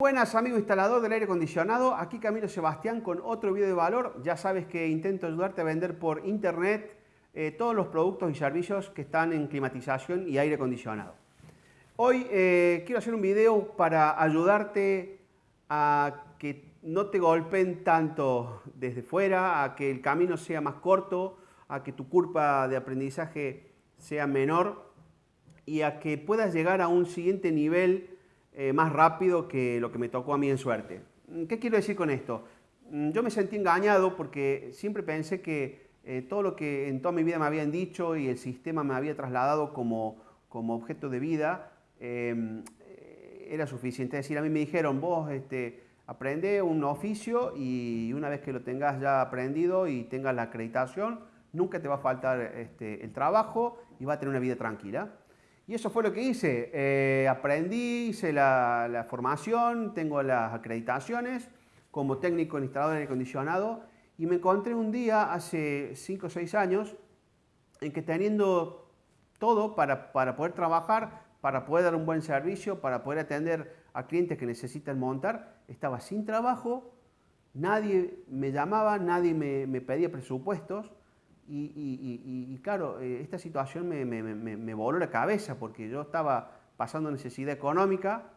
Buenas amigos instalador del aire acondicionado, aquí Camilo Sebastián con otro video de valor. Ya sabes que intento ayudarte a vender por internet eh, todos los productos y servicios que están en climatización y aire acondicionado. Hoy eh, quiero hacer un video para ayudarte a que no te golpeen tanto desde fuera, a que el camino sea más corto, a que tu curva de aprendizaje sea menor y a que puedas llegar a un siguiente nivel eh, más rápido que lo que me tocó a mí en suerte. Mm, ¿Qué quiero decir con esto? Mm, yo me sentí engañado porque siempre pensé que eh, todo lo que en toda mi vida me habían dicho y el sistema me había trasladado como, como objeto de vida em, era suficiente. Es decir, a mí me dijeron, vos este, aprende un oficio y una vez que lo tengas ya aprendido y tengas la acreditación, nunca te va a faltar este, el trabajo y va a tener una vida tranquila. Y eso fue lo que hice. Eh, aprendí, hice la, formación, tengo las acreditaciones como técnico en instalador de acondicionado y me encontré un día hace 5 o 6 años en que teniendo todo para, poder trabajar, para poder dar un buen servicio, para poder atender a clientes que necesitan montar, estaba sin trabajo, nadie me llamaba, nadie me pedía presupuestos y, claro, eh, esta situación me, voló la cabeza porque yo estaba pasando necesidad económica,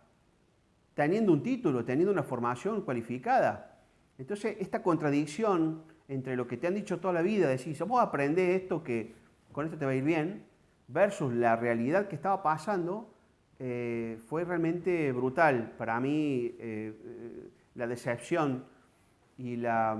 teniendo un título, teniendo una formación cualificada. Entonces, esta contradicción entre lo que te han dicho toda la vida, decir, vos aprender esto que con esto te va a ir bien, versus la realidad que estaba pasando, eh, fue realmente brutal. Para mí, eh, la decepción y, la,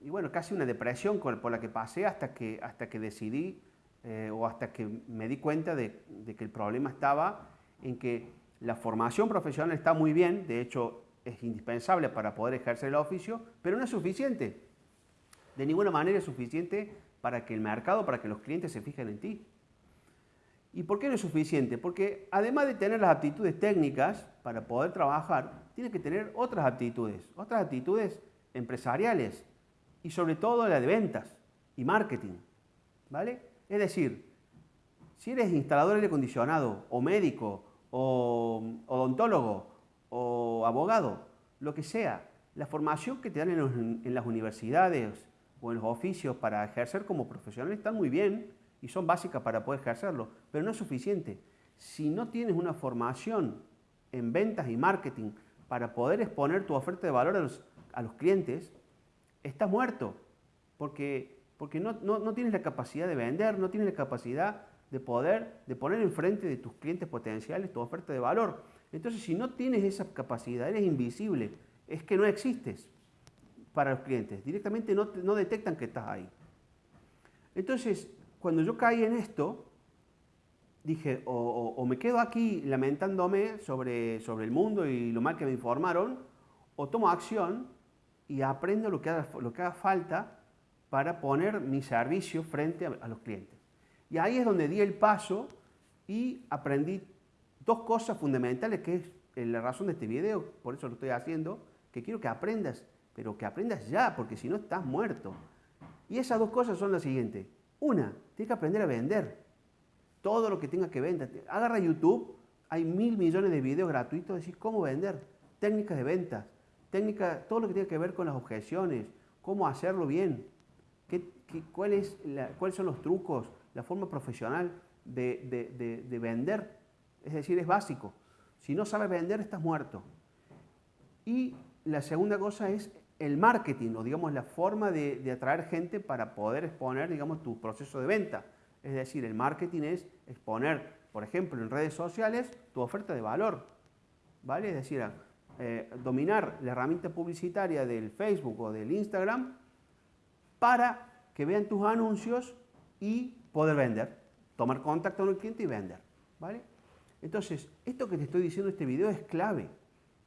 y bueno, casi una depresión por la que pasé hasta que, hasta que decidí eh, o hasta que me di cuenta de, que el problema estaba en que la formación profesional está muy bien, de hecho es indispensable para poder ejercer el oficio, pero no es suficiente. De ninguna manera es suficiente para que el mercado, para que los clientes se fijen en ti. ¿Y por qué no es suficiente? Porque además de tener las aptitudes técnicas para poder trabajar, tienes que tener otras aptitudes, otras aptitudes empresariales y sobre todo la de ventas y marketing. ¿vale? Es decir, si eres instalador de aire acondicionado o médico o odontólogo o abogado, lo que sea, la formación que te dan en, las universidades o en los oficios para ejercer como profesional están muy bien y son básicas para poder ejercerlo, pero no es suficiente. Si no tienes una formación en ventas y marketing para poder exponer tu oferta de valor a los, a los clientes, estás muerto, porque, porque no, no, tienes la capacidad de vender, no tienes la capacidad de poder, de poner enfrente de tus clientes potenciales tu oferta de valor. Entonces, si no tienes esa capacidad, eres invisible, es que no existes para los clientes, directamente no, no detectan que estás ahí. Entonces, cuando yo caí en esto, dije, o, o, me quedo aquí lamentándome sobre, sobre el mundo y lo mal que me informaron, o tomo acción y aprendo lo que haga, lo que haga falta para poner mi servicio frente a, los clientes. Y ahí es donde di el paso y aprendí dos cosas fundamentales que es eh, la razón de este video, por eso lo estoy haciendo, que quiero que aprendas, pero que aprendas ya, porque si no estás muerto. Y esas dos cosas son las siguientes. Una, tienes que aprender a vender. Todo lo que tenga que vender. Agarra YouTube, hay mil millones de videos gratuitos de cómo vender, técnicas de ventas, técnica, todo lo que tiene que ver con las objeciones, cómo hacerlo bien, qué, es cuáles son los trucos, la forma profesional de, vender. Es decir, es básico. Si no sabes vender, estás muerto. Y la segunda cosa es el marketing, o digamos la forma de, atraer gente para poder exponer, digamos, tu proceso de venta. Es decir, el marketing es exponer, por ejemplo, en redes sociales, tu oferta de valor. ¿Vale? Es decir, eh, dominar la herramienta publicitaria del Facebook o del Instagram para que vean tus anuncios y poder vender, tomar contacto con el cliente y vender. ¿vale? Entonces, esto que te estoy diciendo en este video es clave,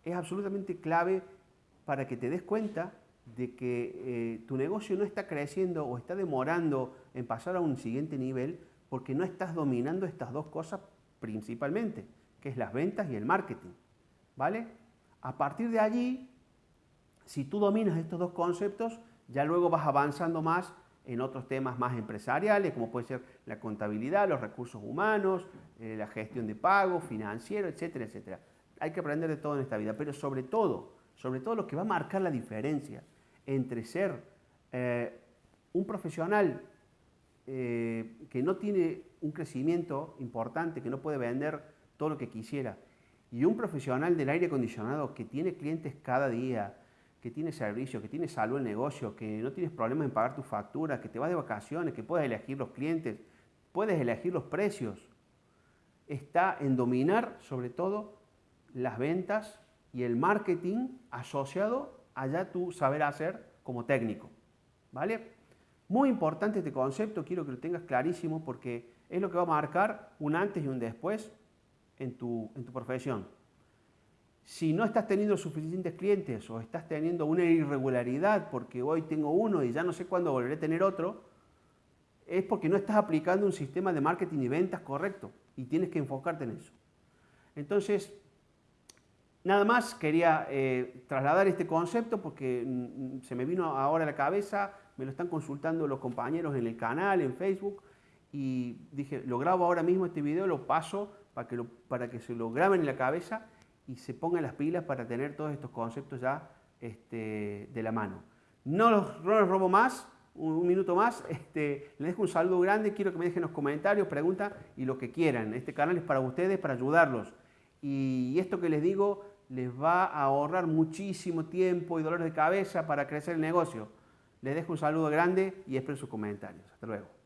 es absolutamente clave para que te des cuenta de que eh, tu negocio no está creciendo o está demorando en pasar a un siguiente nivel porque no estás dominando estas dos cosas principalmente, que es las ventas y el marketing. ¿Vale? A partir de allí, si tú dominas estos dos conceptos, ya luego vas avanzando más en otros temas más empresariales, como puede ser la contabilidad, los recursos humanos, eh, la gestión de pagos, financiero, etcétera, etcétera. hay que aprender de todo en esta vida, pero sobre todo, sobre todo lo que va a marcar la diferencia entre ser eh, un profesional eh, que no tiene un crecimiento importante, que no puede vender todo lo que quisiera, y un profesional del aire acondicionado que tiene clientes cada día, que tiene servicio, que tiene salud en negocio, que no tienes problemas en pagar tus facturas, que te vas de vacaciones, que puedes elegir los clientes, puedes elegir los precios, está en dominar sobre todo las ventas y el marketing asociado a ya tu saber hacer como técnico. ¿Vale? Muy importante este concepto, quiero que lo tengas clarísimo porque es lo que va a marcar un antes y un después en tu, en tu profesión. Si no estás teniendo suficientes clientes o estás teniendo una irregularidad porque hoy tengo uno y ya no sé cuándo volveré a tener otro, es porque no estás aplicando un sistema de marketing y ventas correcto y tienes que enfocarte en eso. Entonces, nada más quería eh, trasladar este concepto porque mm, se me vino ahora a la cabeza, me lo están consultando los compañeros en el canal, en Facebook, y dije, lo grabo ahora mismo este video, lo paso para que, para que se lo graben en la cabeza y se pongan las pilas para tener todos estos conceptos ya este, de la mano. No los, robo más, un, minuto más, este, les dejo un saludo grande, quiero que me dejen los comentarios, preguntas y lo que quieran. Este canal es para ustedes, para ayudarlos. Y esto que les digo les va a ahorrar muchísimo tiempo y dolores de cabeza para crecer el negocio. Les dejo un saludo grande y espero sus comentarios. Hasta luego.